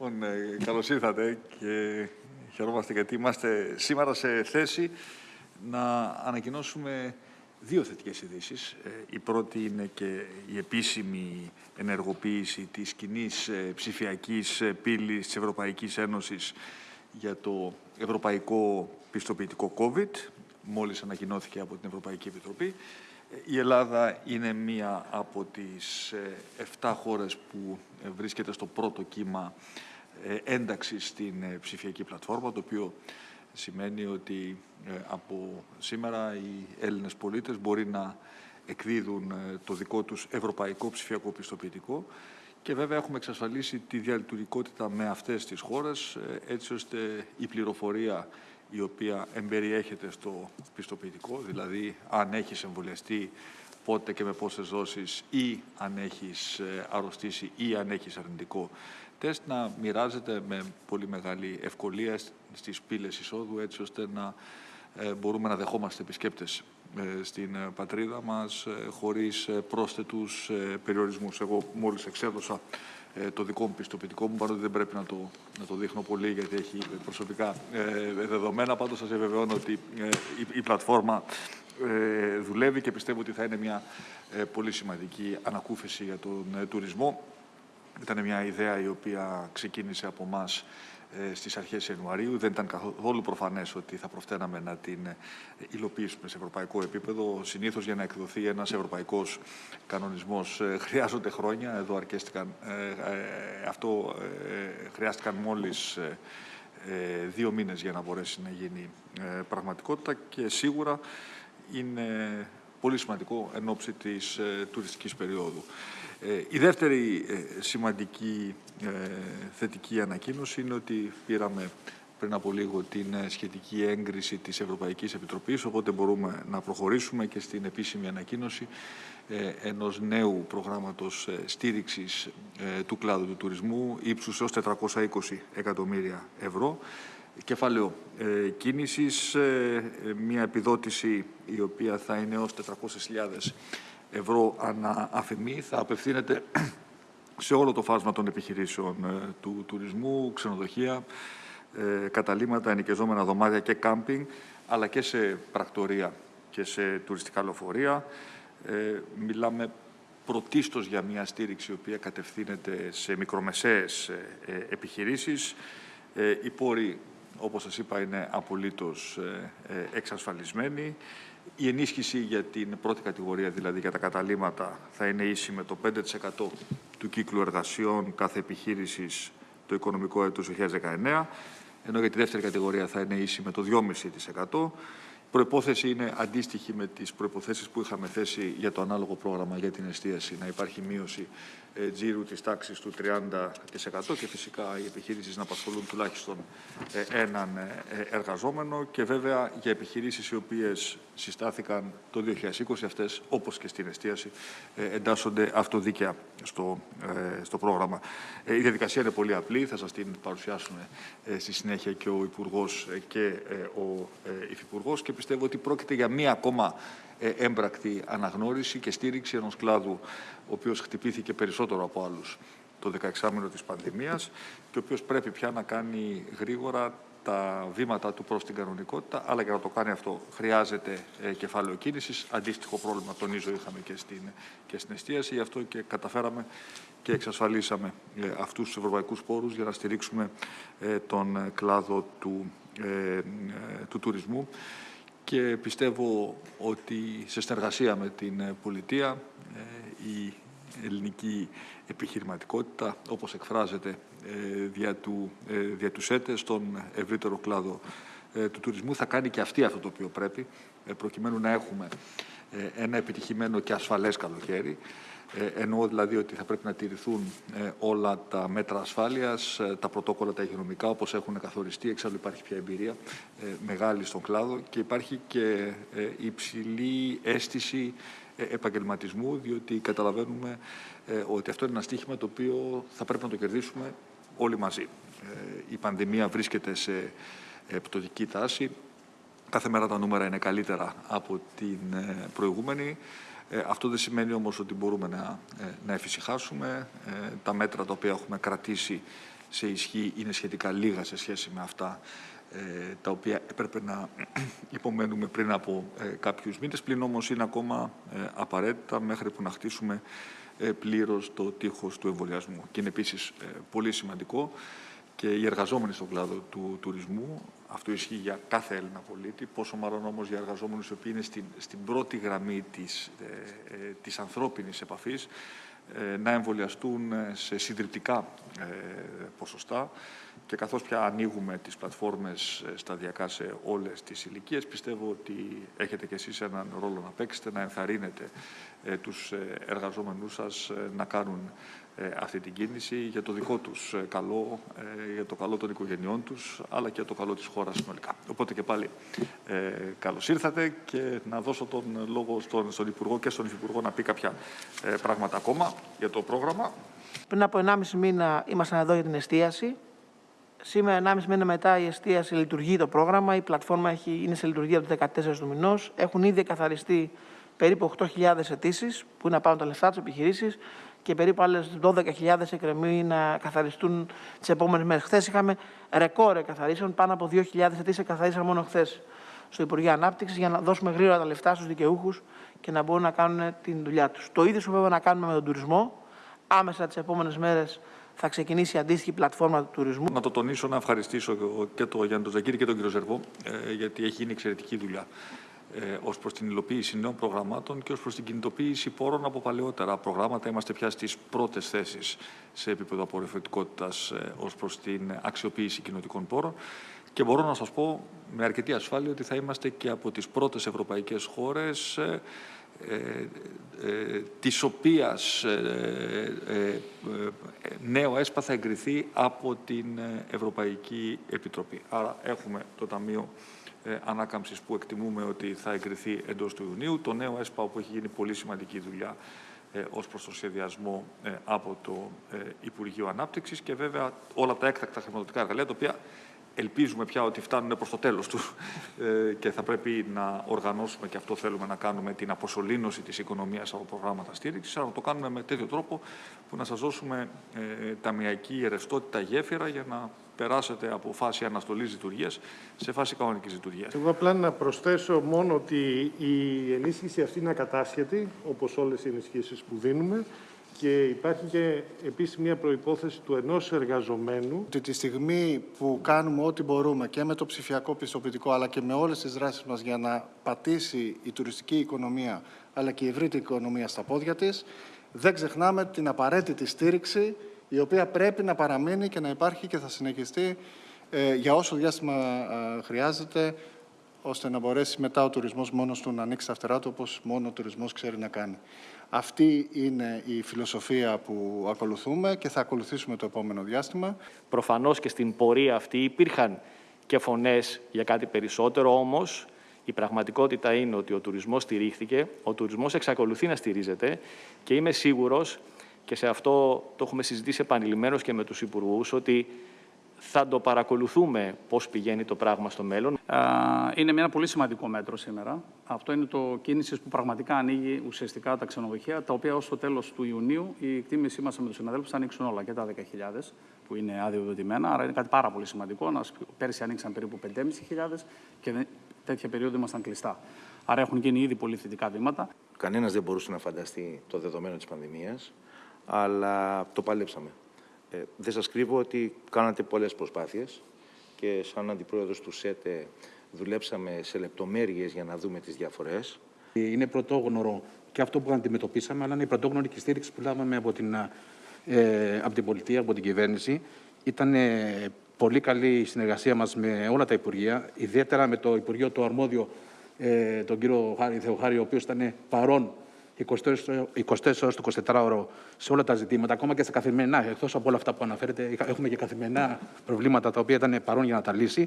Λοιπόν, ε, καλώς ήρθατε και χαιρόμαστε γιατί είμαστε σήμερα σε θέση να ανακοινώσουμε δύο θετικές ειδήσεις. Ε, η πρώτη είναι και η επίσημη ενεργοποίηση της κοινής ε, ψηφιακής πύλης της Ευρωπαϊκής Ένωσης για το Ευρωπαϊκό Πιστοποιητικό COVID, μόλις ανακοινώθηκε από την Ευρωπαϊκή Επιτροπή. Η Ελλάδα είναι μία από τις 7 χώρες που βρίσκεται στο πρώτο κύμα ε, ένταξης στην ε, ψηφιακή πλατφόρμα, το οποίο σημαίνει ότι ε, από σήμερα οι Έλληνες πολίτες μπορεί να εκδίδουν το δικό τους ευρωπαϊκό ψηφιακό πιστοποιητικό. Και βέβαια έχουμε εξασφαλίσει τη διαλειτουργικότητα με αυτές τις χώρες έτσι ώστε η πληροφορία η οποία εμπεριέχεται στο πιστοποιητικό, δηλαδή αν έχεις εμβολιαστεί πότε και με πόσες δόσεις ή αν έχεις αρρωστήσει ή αν έχεις αρνητικό τεστ να μοιράζεται με πολύ μεγάλη ευκολία στις πύλες εισόδου έτσι ώστε να ε, μπορούμε να δεχόμαστε επισκέπτες. ε, στην ε, πατρίδα μας χωρίς πρόσθετους περιορισμούς. Εγώ μόλις εξέδωσα το δικό μου πιστοποιητικό μου, παρότι δεν πρέπει να το, να το δείχνω πολύ γιατί έχει προσωπικά δεδομένα. Πάντως σας βεβαιώνω ότι η, η πλατφόρμα δουλεύει και πιστεύω ότι θα είναι μια πολύ σημαντική ανακούφιση για τον τουρισμό. Ήταν μια ιδέα η οποία ξεκίνησε από εμάς στις αρχές Ιανουαρίου. Δεν ήταν καθόλου προφανές ότι θα προφταίναμε να την ε, υλοποιήσουμε σε ευρωπαϊκό επίπεδο. Συνήθως για να εκδοθεί ένας ευρωπαϊκός κανονισμός ε, χρειάζονται χρόνια. Εδώ αρκέστηκαν, ε, αυτό χρειάστηκαν μόλις δύο μήνες για να μπορέσει να γίνει πραγματικότητα και σίγουρα είναι πολύ σημαντικό εν ώψη της τουριστικής περίοδου. Ε, η δεύτερη ε, σημαντική ε, θετική ανακοίνωση είναι ότι πήραμε πριν από λίγο την σχετική έγκριση της Ευρωπαϊκής Επιτροπής, οπότε μπορούμε να προχωρήσουμε και στην επίσημη ανακοίνωση ενός νέου προγράμματος στήριξης του κλάδου του τουρισμού ύψους έως 420 εκατομμύρια ευρώ. Κεφάλαιο κίνησης, μια επιδότηση η οποία θα είναι έως 400.000 ευρώ ανά αφημί θα απευθύνεται σε όλο το φάσμα των επιχειρήσεων ε, του τουρισμού, ξενοδοχεία, ε, καταλήμματα, ενοικιαζόμενα δωμάτια και κάμπινγκ, αλλά και σε πρακτορία και σε τουριστικά λεωφορεία. Ε, μιλάμε πρωτίστως για μια στήριξη η οποία κατευθύνεται σε μικρομεσαίες επιχειρήσεις. Οι πόροι, όπως σας είπα, είναι απολύτως εξασφαλισμένοι. Η ενίσχυση για την πρώτη κατηγορία, δηλαδή για τα καταλήμματα, θα είναι ίση με το 5% του κύκλου εργασιών κάθε επιχείρησης το οικονομικό έτος 2019, ενώ για τη δεύτερη κατηγορία θα είναι ίση με το 2,5% προπόθεση είναι αντίστοιχη με τις προποθέσει που είχαμε θέσει για το ανάλογο πρόγραμμα για την εστίαση, να υπάρχει μείωση ε, τζίρου της τάξης του 30% και φυσικά οι επιχειρήσεις να απασχολούν τουλάχιστον ε, έναν ε, εργαζόμενο και βέβαια για επιχειρήσεις οι οποίες συστάθηκαν το 2020 αυτές, όπως και στην εστίαση, εντάσσονται αυτοδίκαια στο, στο πρόγραμμα. Η διαδικασία είναι πολύ απλή, θα σας την παρουσιάσουμε στη συνέχεια και ο Υπουργός και ο Υφυπουργός πιστεύω ότι πρόκειται για μία ακόμα ε, έμπρακτη αναγνώριση και στήριξη ενός κλάδου ο οποίος χτυπήθηκε περισσότερο από άλλους το 16 μήνο της πανδημίας και ο οποίος πρέπει πια να κάνει γρήγορα τα βήματα του προς την κανονικότητα, αλλά για να το κάνει αυτό χρειάζεται ε, κεφάλαιο κίνησης. Αντίστοιχο πρόβλημα, τονίζω, είχαμε και στην, και στην εστίαση, γι' αυτό και καταφέραμε και εξασφαλίσαμε ε, αυτούς τους ευρωπαϊκούς πόρους για να στηρίξουμε ε, τον κλάδο του, ε, του τουρισμού και πιστεύω ότι σε συνεργασία με την πολιτεία ε, η ελληνική επιχειρηματικότητα, όπως εκφράζεται ε, δια του, ε, δια του ΣΕΤΕ στον ευρύτερο κλάδο του τουρισμού, θα κάνει και αυτή αυτό το οποίο πρέπει, προκειμένου να έχουμε ένα επιτυχημένο και ασφαλές καλοκαίρι, ε, εννοώ δηλαδή ότι θα πρέπει να τηρηθούν ε, όλα τα μέτρα ασφάλειας, ε, τα πρωτόκολλα τα υγειονομικά όπως έχουν καθοριστεί, εξάλλου υπάρχει πια εμπειρία μεγάλη στον κλάδο και υπάρχει και υψηλή αίσθηση επαγγελματισμού, διότι καταλαβαίνουμε ότι αυτό είναι ένα στίχημα το οποίο θα πρέπει να το κερδίσουμε όλοι μαζί. Η πανδημία βρίσκεται σε πτωτική τάση. Κάθε μέρα τα νούμερα είναι καλύτερα από την προηγούμενη. Ε, αυτό δεν σημαίνει όμως ότι μπορούμε να, ε, να εφησυχάσουμε. Ε, τα μέτρα τα οποία έχουμε κρατήσει σε ισχύ είναι σχετικά λίγα σε σχέση με αυτά ε, τα οποία έπρεπε να υπομένουμε πριν από ε, κάποιους μήνες, πλην όμως είναι ακόμα ε, απαραίτητα μέχρι που να χτίσουμε πλήρως το τείχος του εμβολιασμού. Και είναι επίσης πολύ σημαντικό και οι εργαζόμενοι στον κλάδο του τουρισμού, αυτό ισχύει για κάθε Έλληνα πολίτη, πόσο μάλλον όμως για εργαζόμενους οι οποίοι είναι στην, στην πρώτη γραμμή της, ε, της ανθρώπινης επαφής, να εμβολιαστούν σε συντριπτικά ποσοστά και καθώς πια ανοίγουμε τις πλατφόρμες ε, σταδιακά σε όλες τις ηλικίες, πιστεύω ότι έχετε κι εσείς έναν ρόλο να παίξετε, να ενθαρρύνετε ε, τους ε, εργαζόμενούς σας να κάνουν αυτή την κίνηση για το δικό τους καλό, για το καλό των οικογενειών τους, αλλά και για το καλό της χώρας συνολικά. Οπότε και πάλι ε, καλώς ήρθατε και να δώσω τον λόγο στον, στον Υπουργό και στον Υφυπουργό να πει κάποια πράγματα ακόμα για το πρόγραμμα. Πριν από 1,5 μήνα ήμασταν εδώ για την εστίαση. Σήμερα, 1,5 μήνα μετά, η εστίαση λειτουργεί το πρόγραμμα. Η πλατφόρμα έχει, είναι σε λειτουργία από το 14 του μηνός. Έχουν ήδη καθαριστεί περίπου 8.000 αιτήσεις που είναι να πάρουν τα λεφτά του επιχειρήσει και περίπου άλλες 12.000 εκκρεμεί να καθαριστούν τις επόμενες μέρες. Χθες είχαμε ρεκόρ καθαρίσεων, πάνω από 2.000 αιτήσεις καθαρίσαν μόνο χθες στο Υπουργείο Ανάπτυξης για να δώσουμε γρήγορα τα λεφτά στους δικαιούχους και να μπορούν να κάνουν την δουλειά τους. Το ίδιο βέβαια να κάνουμε με τον τουρισμό. Άμεσα τις επόμενες μέρες θα ξεκινήσει η αντίστοιχη πλατφόρμα του τουρισμού. Να το τονίσω, να ευχαριστήσω και τον Γιάννη Ζακύρη και τον κύριο Ζερβό, ε, γιατί έχει γίνει εξαιρετική δουλειά ε, ως προς την υλοποίηση νέων προγραμμάτων και ως προς την κινητοποίηση πόρων από παλαιότερα προγράμματα. Είμαστε πια στις πρώτες θέσεις σε επίπεδο απορροφητικότητας ε, ως προς την αξιοποίηση κοινωτικών πόρων. Και μπορώ να σας πω με αρκετή ασφάλεια ότι θα είμαστε και από τις πρώτες ευρωπαϊκές χώρες ε, ε, ε, της οποίας ε, ε, νέο ΕΣΠΑ θα εγκριθεί από την Ευρωπαϊκή Επιτροπή. Άρα έχουμε το Ταμείο Ανάκαμψης που εκτιμούμε ότι θα εγκριθεί εντός του Ιουνίου, το νέο ΕΣΠΑ όπου έχει γίνει πολύ σημαντική δουλειά ως προς το σχεδιασμό από το Υπουργείο Ανάπτυξης και βέβαια όλα τα έκτακτα χρηματοδοτικά εργαλεία τα οποία ελπίζουμε πια ότι φτάνουν προς το τέλος του ε, και θα πρέπει να οργανώσουμε και αυτό θέλουμε να κάνουμε την αποσωλήνωση της οικονομίας από προγράμματα στήριξης, αλλά να το κάνουμε με τέτοιο τρόπο που να σας δώσουμε ε, ταμιακή ρευστότητα γέφυρα για να περάσετε από φάση αναστολής λειτουργίας σε φάση κανονικής λειτουργίας. Εγώ απλά να προσθέσω μόνο ότι η ενίσχυση αυτή είναι ακατάσχετη, όπως όλες οι ενισχύσεις που δίνουμε και υπάρχει και επίσης μια προϋπόθεση του ενός εργαζομένου. Ότι τη στιγμή που κάνουμε ό,τι μπορούμε και με το ψηφιακό πιστοποιητικό αλλά και με όλες τις δράσεις μας για να πατήσει η τουριστική οικονομία αλλά και η ευρύτερη οικονομία στα πόδια της, δεν ξεχνάμε την απαραίτητη στήριξη η οποία πρέπει να παραμείνει και να υπάρχει και θα συνεχιστεί ε, για όσο διάστημα ε, χρειάζεται ώστε να μπορέσει μετά ο τουρισμός μόνος του να ανοίξει τα φτερά του όπως μόνο ο τουρισμός ξέρει να κάνει. Αυτή είναι η φιλοσοφία που ακολουθούμε και θα ακολουθήσουμε το επόμενο διάστημα. Προφανώς και στην πορεία αυτή υπήρχαν και φωνές για κάτι περισσότερο, όμως η πραγματικότητα είναι ότι ο τουρισμός στηρίχθηκε, ο τουρισμός εξακολουθεί να στηρίζεται και είμαι σίγουρος και σε αυτό το έχουμε συζητήσει επανειλημμένως και με τους υπουργούς ότι θα το παρακολουθούμε πώς πηγαίνει το πράγμα στο μέλλον. Είναι ένα πολύ σημαντικό μέτρο σήμερα. Αυτό είναι το κίνησης που πραγματικά ανοίγει ουσιαστικά τα ξενοδοχεία, τα οποία ως το τέλος του Ιουνίου η εκτίμησή μας με τους συναδέλφους θα ανοίξουν όλα και τα 10.000 που είναι αδειοδοτημένα. Άρα είναι κάτι πάρα πολύ σημαντικό. Πέρσι ανοίξαν περίπου 5.500 και τέτοια περίοδο ήμασταν κλειστά. Άρα έχουν γίνει ήδη πολύ θετικά βήματα. Κανένας δεν μπορούσε να φανταστεί το δεδομένο της πανδημίας, αλλά το παλέψαμε. Ε, δεν σας κρύβω ότι κάνατε πολλές προσπάθειες και σαν αντιπρόεδρος του ΣΕΤΕ δουλέψαμε σε λεπτομέρειες για να δούμε τις διαφορές. Είναι πρωτόγνωρο και αυτό που αντιμετωπίσαμε, αλλά είναι η πρωτόγνωρη και η στήριξη που λάβαμε από την, ε, από την πολιτεία, από την κυβέρνηση. Ήταν ε, πολύ καλή η συνεργασία μας με όλα τα Υπουργεία, ιδιαίτερα με το Υπουργείο το αρμόδιο, ε, τον κύριο Χάρη Θεοχάρη, ο οποίος ήταν παρόν 24 ώρες το 24ωρο σε όλα τα ζητήματα, ακόμα και στα καθημερινά. Εκτός από όλα αυτά που αναφέρετε, έχουμε και καθημερινά προβλήματα τα οποία ήταν παρόν για να τα λύσει.